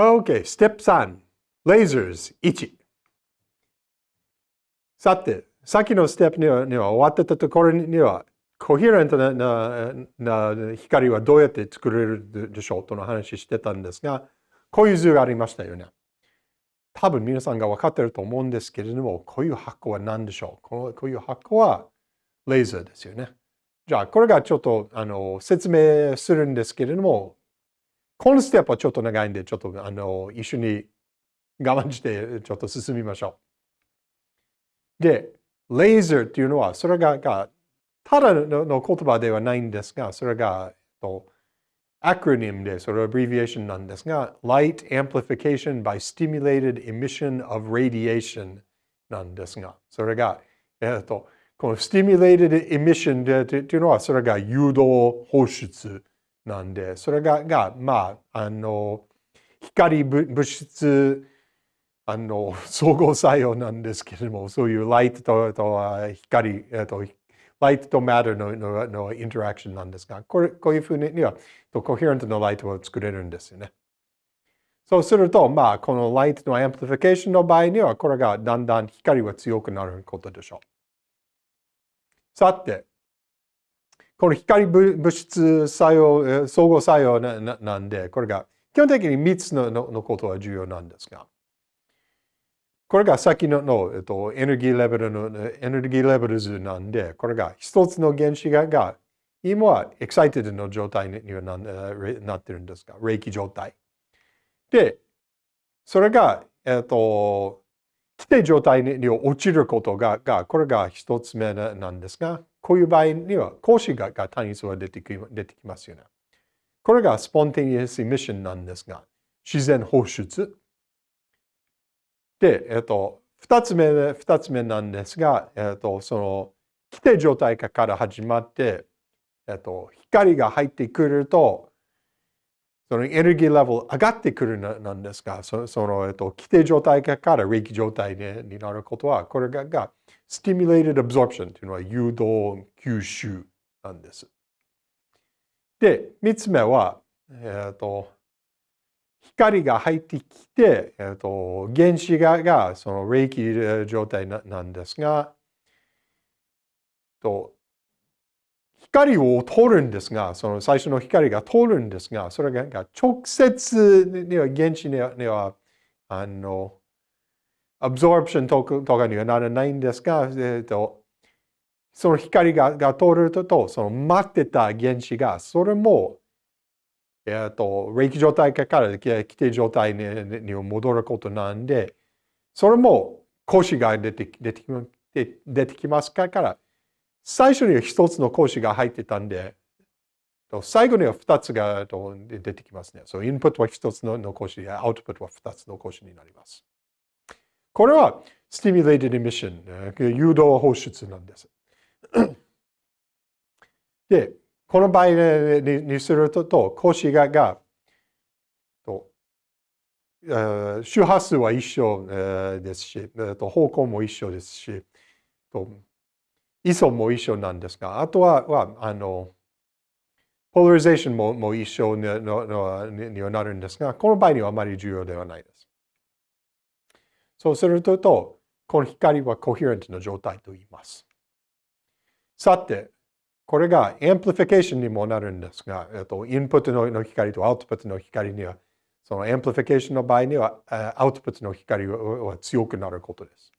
OK、ステップ3、lasers 1。さて、さっきのステップにはには終わってたところには、コヘレントななな光はどうやって作れるでしょうとの話してたんですが、こういう図がありましたよね。多分皆さんが分かってると思うんですけれども、こういう箱は何でしょうここういう箱はレーザーですよね。じゃあ、これがちょっとあの説明するんですけれども、このステップはちょっと長いんで、ちょっとあの一緒に我慢してちょっと進みましょう。で、レーザーっていうのは、それががただの言葉ではないんですが、それが、とアクロニムで、それはアブリビエーションなんですが、Light Amplification by Stimulated Emission of Radiation なんですが、それが、えっと、この Stimulated Emission でというのは、それが誘導放出なんで、それが、がまあ、あの、光物質、あの、相互作用なんですけれども、そういう light とと光、えっと、 light と matter ののの interaction なんですが、これこういうふうには、 coherent の light を作れるんですよね。そうすると、まあ、この light の amplification の場合には、これがだんだん光が強くなることでしょう。さて、この光物質作用、相互作用なんで、これが基本的に3つののことは重要なんですが、これが先のの、えっと、エネルギーレベルの、エネルギーレベル図なんで、これが一つの原子がが今はエクサイティドの状態にはななってるんですが、冷気状態。で、それが、えっと、規定状態に落ちることが、がこれが一つ目なんですが、こういう場合には、格子がが単一は出てき出てきますよね。これがスポンテニアスミッションなんですが、自然放出。で、えっと、二つ目、二つ目なんですが、えっと、その、規定状態から始まって、えっと、光が入ってくると、そのエネルギーレベル上がってくるなんですが、その、えっと、規定状態から冷気状態になることは、これがが stimulated absorption というのは誘導吸収なんです。で、三つ目は、えっと、光が入ってきて、えーと、原子ががその冷気状態なんですが、と光を通るんですが、その最初の光が通るんですが、それが直接には原子には、あの、アブソープションとかにはならないんですが、えーと、その光がが通ると、その待ってた原子が、それもえっと、冷気状態から規定状態に戻ることなんで、それも講師が出て出て出てきますから、最初には一つの講師が入ってたんで、最後には二つが出てきますね。そう、インプットは一つの講師で、アウトプットは二つの講師になります。これは、stimulated emission、誘導放出なんです。で、この場合にすると、講師ががと周波数は一緒ですし、方向も一緒ですし、位相も一緒なんですが、あとは、はあの、ポラリゼーションもも一緒ににはなるんですが、この場合にはあまり重要ではないです。そうすると、この光は coherent の状態と言います。さて、これが amplification にもなるんですが、えっと、インプットの光とアウトプットの光には、その amplification の場合には、アウトプットの光は強くなることです。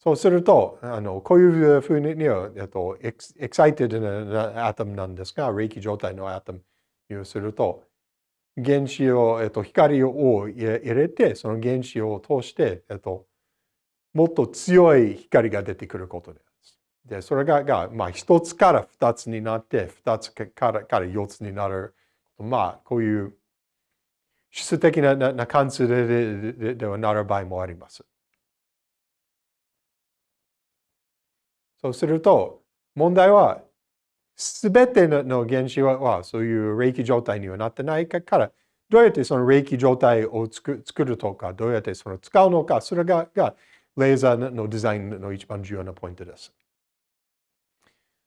そうすると、あのこういうふうには、えっと、 excited な atom なんですが、励起状態の atom にすると、原子を、えっと、光を入れて、その原子を通して、えっと、もっと強い光が出てくることです。で、それが、がまあ、一つから二つになって、二つからから四つになる。まあ、こういう質的ななな関数ででではなる場合もあります。そうすると、問題は、すべての原子はそういう冷気状態にはなってないから、どうやってその冷気状態を作るとか、どうやってその使うのか、それががレーザーのデザインの一番重要なポイントです。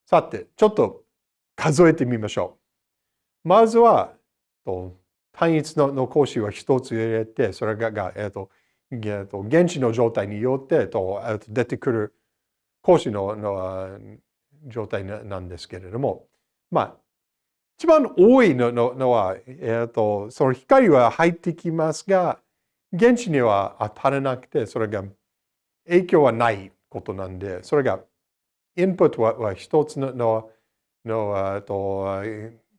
さて、ちょっと数えてみましょう。まずは、単一のの格子は一つ入れて、それが、がえっ、ー、と、えー、と現地の状態によってと出てくる格子のの状態なんですけれども、まあ、一番多いののは、えーと、その光は入ってきますが、現地には当たらなくて、それが影響はないことなんで、それが、インプットはは一つのののと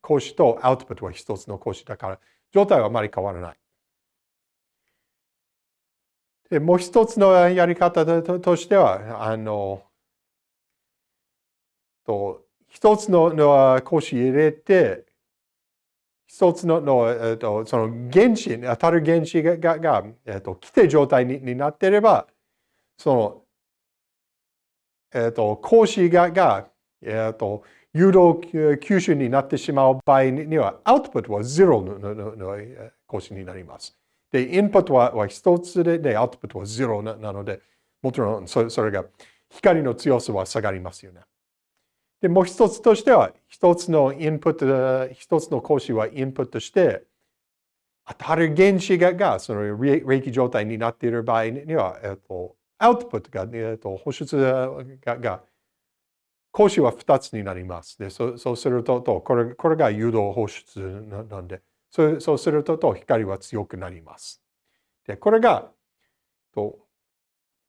講師とアウトプットは一つの講師だから、状態はあまり変わらない。でもう一つのやり方としては、あの、と一つのの講師入れて、一つのの、えっと、その原子、当たる原子ががが、えっと、規定状態にになっていれば、その、えっと、講師がが、えっと、誘導吸収になってしまう場合には、アウトプットはゼロのののの講師になります。で、インプットは一つでで、アウトプットはゼロなので、もちろんそそれが光の強さは下がりますよね。で、もう一つとしては、一つのインプット、一つの講師はインプットして、当たる原子ががその霊気状態になっている場合には、えっと、アウトプットが、えっと、放出がが講師は2つになります。でそそうするとこれ、これが誘導放出なんで、そうそうすると光は強くなります。でこれが、と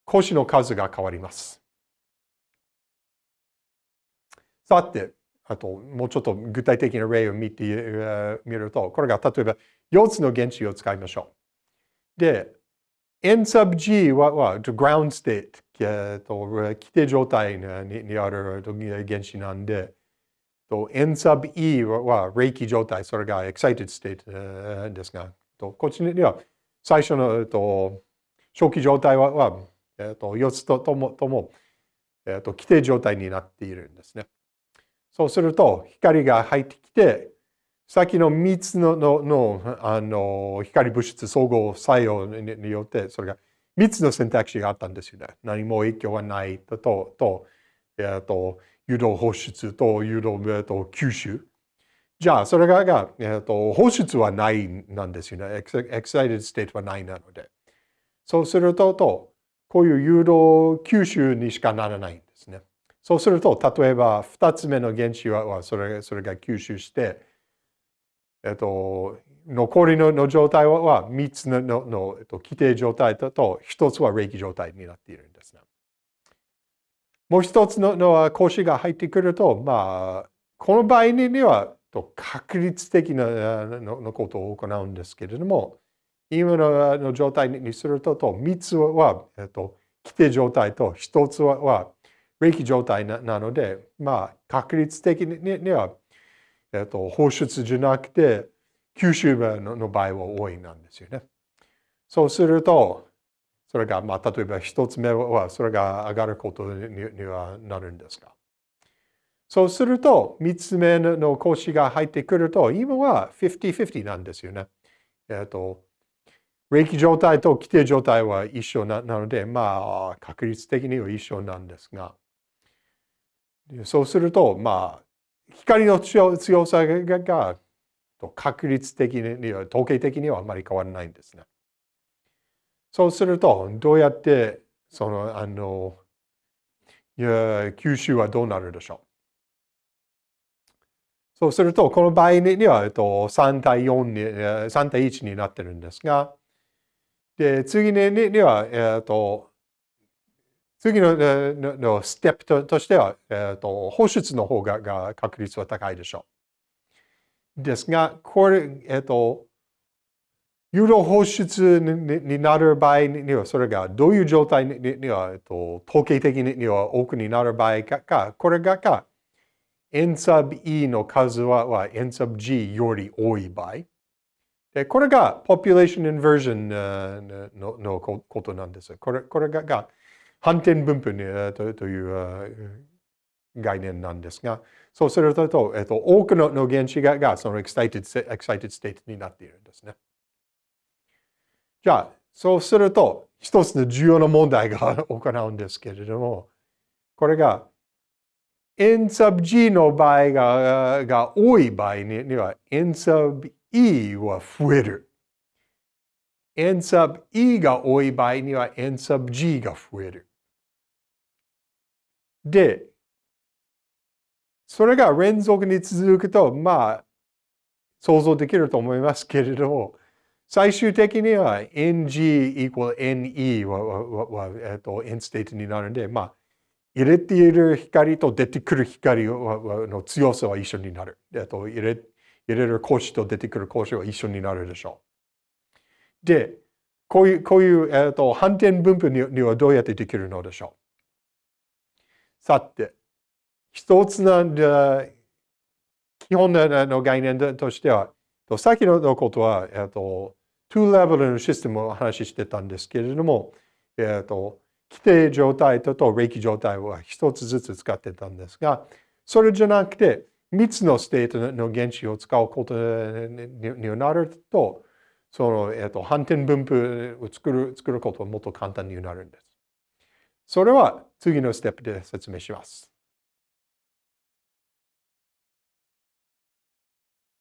講師の数が変わります。さて、あともうちょっと具体的な例を見てみると、これが例えば4つの原子を使いましょう。で、N sub G はは ground state、えー、と規定状態ににある原子なんで、と N sub E は霊気状態、それが excited state ですが、とこっちには最初のと初期状態はは、えー、と4つとともとも、えー、と規定状態になっているんですね。そうすると光が入ってきて、さっきの3つのののあの光物質総合作用によって、それが3つの選択肢があったんですよね。何も影響はないと、と、とえっと、誘導放出と誘導、えっと、吸収。じゃあ、それが、がえっと、放出はないなんですよね。 excited state はないなので。そうすると、とこういう誘導吸収にしかならない。そうすると、例えば2つ目の原子はそれそれが吸収して、えっと、残りの状態は3つののの、えっと、基底状態と1つは励起状態になっているんですね。もう1つのの講師が入ってくると、まあ、この場合には確率的なのことを行うんですけれども、今の状態にすると、と3つは、えっと、規定状態と1つは霊気状態なので、まあ、確率的にはえっと、放出じゃなくて、吸収の場合は多いなんですよね。そうすると、それが、まあ、例えば一つ目は、それが上がることにはなるんですが。そうすると、三つ目の講師が入ってくると、今は50-50なんですよね。えっと、霊気状態と規定状態は一緒なので、まあ、確率的には一緒なんですが、そうすると、まあ、光の強さが確率的に、統計的にはあまり変わらないんですね。そうすると、どうやってその、あの、吸収はどうなるでしょう。そうすると、この場合には、えっと、3対4に、3対1になってるんですが、で、次には、えっと、次ののステップととしては、えーと、放出の方がが確率は高いでしょう。ですが、これ、えっ、ー、と、誘導放出になる場合には、それがどういう状態には、えっと、統計的には多くになる場合か、これがか、N sub E の数は N sub G より多い場合。でこれが population inversion ののことなんです。これこれが反転分布という概念なんですが、そうすると、えっと、多くの原子ががその excited, excited state になっているんですね。じゃあ、そうすると、一つの重要な問題が行うんですけれども、これが N sub G の場合がが多い場合には N sub E は増える。n sub E が多い場合には n sub G が増える。で、それが連続に続くと、まあ、想像できると思いますけれども、最終的には ng equal ne ははは、えっと、n state になるんで、まあ、入れている光と出てくる光の強さは一緒になる。えっと、入れ入れる格子と出てくる格子は一緒になるでしょう。で、こういう、こういう、えっと、反転分布にはどうやってできるのでしょう。さて、一つの基本の概念としては、先のことは、えっと、2レベルのシステムを話してたんですけれども、えっと、基底状態とと励起状態は一つずつ使ってたんですが、それじゃなくて、3つの state の原子を使うことになると、その、えっと、反転分布を作る作ることはもっと簡単になるんです。それは次のステップで説明します。